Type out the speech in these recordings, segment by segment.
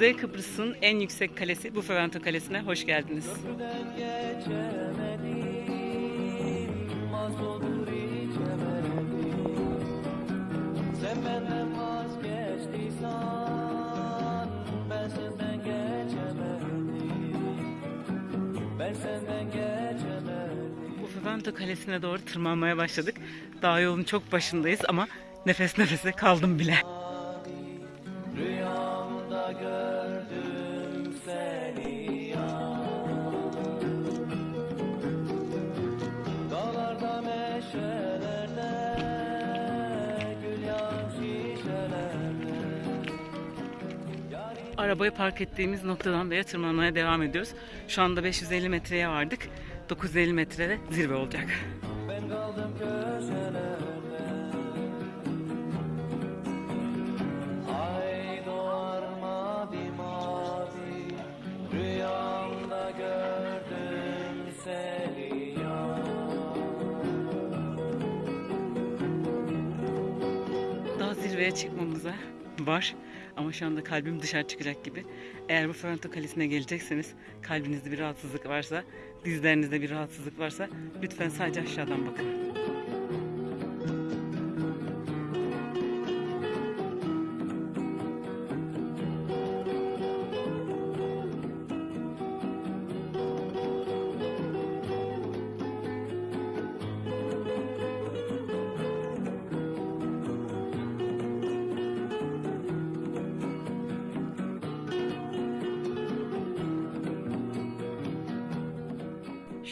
Kuzey Kıbrıs'ın en yüksek kalesi Bufalento Kalesi'ne hoş geldiniz. Bufalento Kalesi'ne doğru tırmanmaya başladık. Daha yolun çok başındayız ama nefes nefese kaldım bile. Arabayı park ettiğimiz noktadan beri tırmanmaya devam ediyoruz. Şu anda 550 metreye vardık. 950 metrede zirve olacak. Ben kaldım Daha zirveye çıkmamıza var. Ama şu anda kalbim dışarı çıkacak gibi. Eğer bu Ferranto Kalesi'ne gelecekseniz kalbinizde bir rahatsızlık varsa, dizlerinizde bir rahatsızlık varsa lütfen sadece aşağıdan bakın.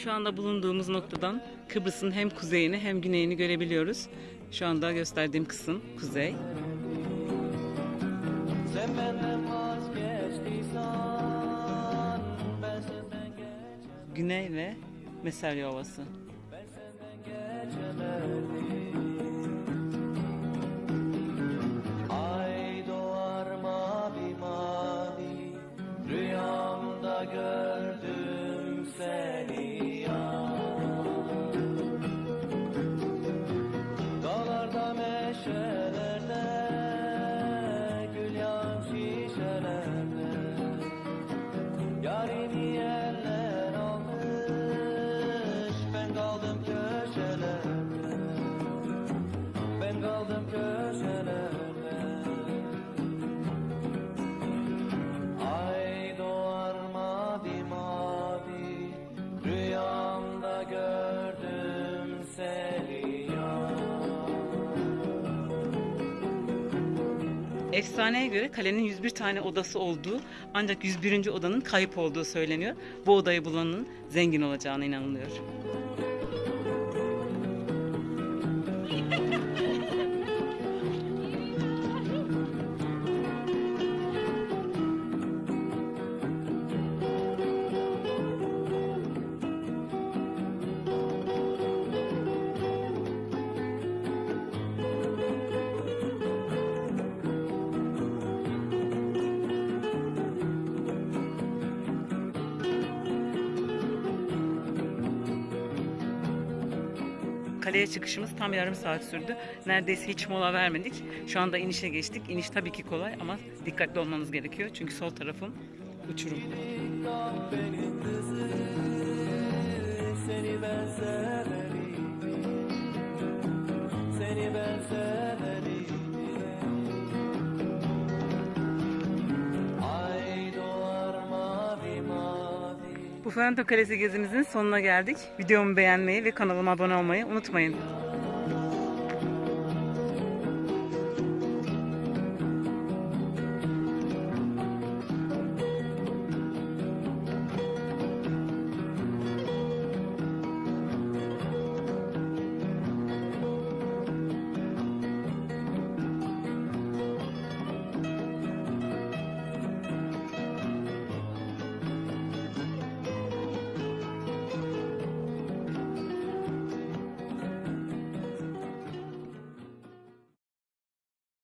Şu anda bulunduğumuz noktadan Kıbrıs'ın hem kuzeyini hem güneyini görebiliyoruz. Şu anda gösterdiğim kısım kuzey. Güney ve Meserya Ovası. Shut up. Efsaneye göre kalenin 101 tane odası olduğu ancak 101. odanın kayıp olduğu söyleniyor. Bu odayı bulanın zengin olacağına inanılıyor. Kaleye çıkışımız tam yarım saat sürdü. Neredeyse hiç mola vermedik. Şu anda inişe geçtik. İniş tabii ki kolay ama dikkatli olmanız gerekiyor. Çünkü sol tarafım uçurum. Seni ben severim Ferranto Kalesi gezimizin sonuna geldik. Videomu beğenmeyi ve kanalıma abone olmayı unutmayın.